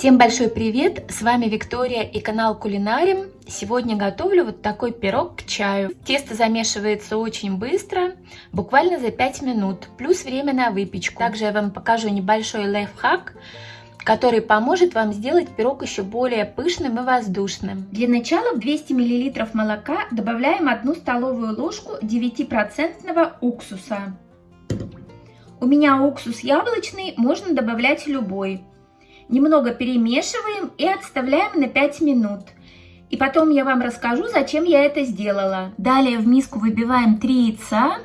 Всем большой привет! С вами Виктория и канал Кулинарим. Сегодня готовлю вот такой пирог к чаю. Тесто замешивается очень быстро, буквально за 5 минут, плюс время на выпечку. Также я вам покажу небольшой лайфхак, который поможет вам сделать пирог еще более пышным и воздушным. Для начала в 200 мл молока добавляем 1 столовую ложку 9% уксуса. У меня уксус яблочный, можно добавлять любой. Немного перемешиваем и отставляем на 5 минут. И потом я вам расскажу, зачем я это сделала. Далее в миску выбиваем 3 яйца.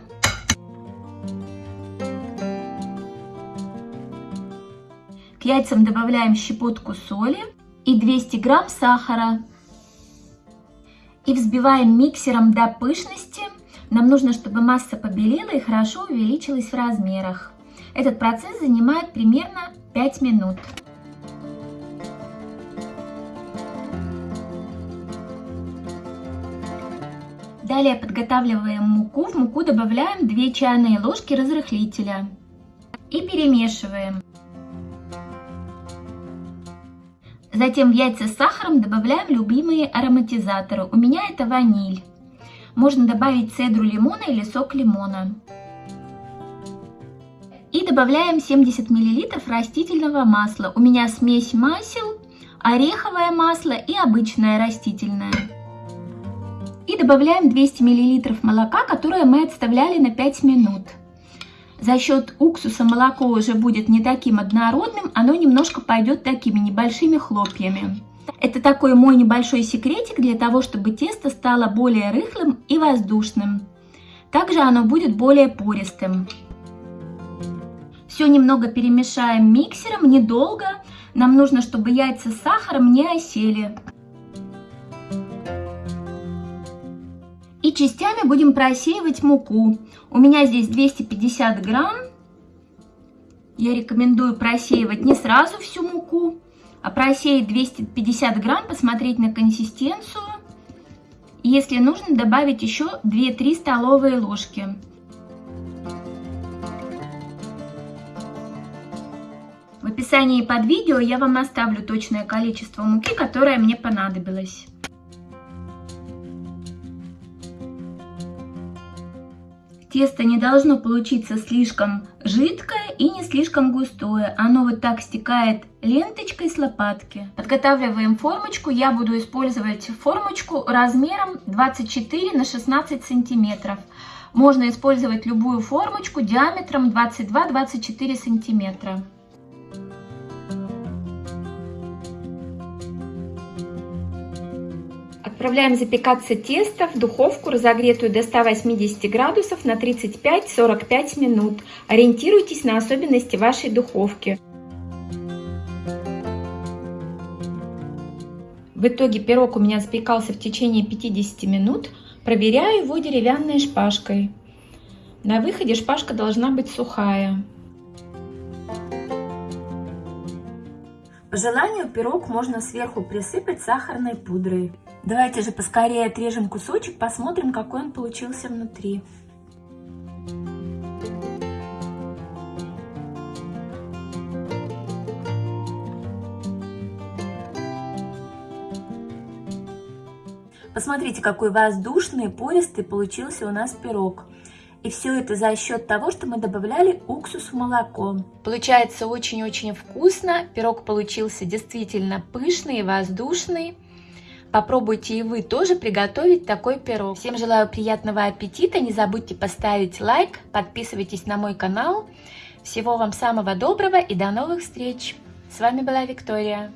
К яйцам добавляем щепотку соли и 200 грамм сахара. И взбиваем миксером до пышности. Нам нужно, чтобы масса побелела и хорошо увеличилась в размерах. Этот процесс занимает примерно 5 минут. Далее подготавливаем муку. В муку добавляем 2 чайные ложки разрыхлителя и перемешиваем. Затем в яйца с сахаром добавляем любимые ароматизаторы. У меня это ваниль. Можно добавить цедру лимона или сок лимона. И добавляем 70 мл растительного масла. У меня смесь масел, ореховое масло и обычное растительное. Добавляем 200 мл молока, которое мы отставляли на 5 минут. За счет уксуса молоко уже будет не таким однородным, оно немножко пойдет такими небольшими хлопьями. Это такой мой небольшой секретик для того, чтобы тесто стало более рыхлым и воздушным. Также оно будет более пористым. Все немного перемешаем миксером, недолго. Нам нужно, чтобы яйца с сахаром не осели. Частями будем просеивать муку. У меня здесь 250 грамм. Я рекомендую просеивать не сразу всю муку, а просеять 250 грамм, посмотреть на консистенцию. Если нужно, добавить еще 2-3 столовые ложки. В описании под видео я вам оставлю точное количество муки, которое мне понадобилось. Тесто не должно получиться слишком жидкое и не слишком густое. Оно вот так стекает ленточкой с лопатки. Подготавливаем формочку. Я буду использовать формочку размером 24 на 16 сантиметров. Можно использовать любую формочку диаметром 22-24 сантиметра. Отправляем запекаться тесто в духовку, разогретую до 180 градусов на 35-45 минут. Ориентируйтесь на особенности вашей духовки. В итоге пирог у меня запекался в течение 50 минут. Проверяю его деревянной шпажкой. На выходе шпажка должна быть сухая. По желанию пирог можно сверху присыпать сахарной пудрой. Давайте же поскорее отрежем кусочек, посмотрим, какой он получился внутри. Посмотрите, какой воздушный, пористый получился у нас пирог. И все это за счет того, что мы добавляли уксус в молоко. Получается очень-очень вкусно. Пирог получился действительно пышный и воздушный. Попробуйте и вы тоже приготовить такой пирог. Всем желаю приятного аппетита. Не забудьте поставить лайк, подписывайтесь на мой канал. Всего вам самого доброго и до новых встреч. С вами была Виктория.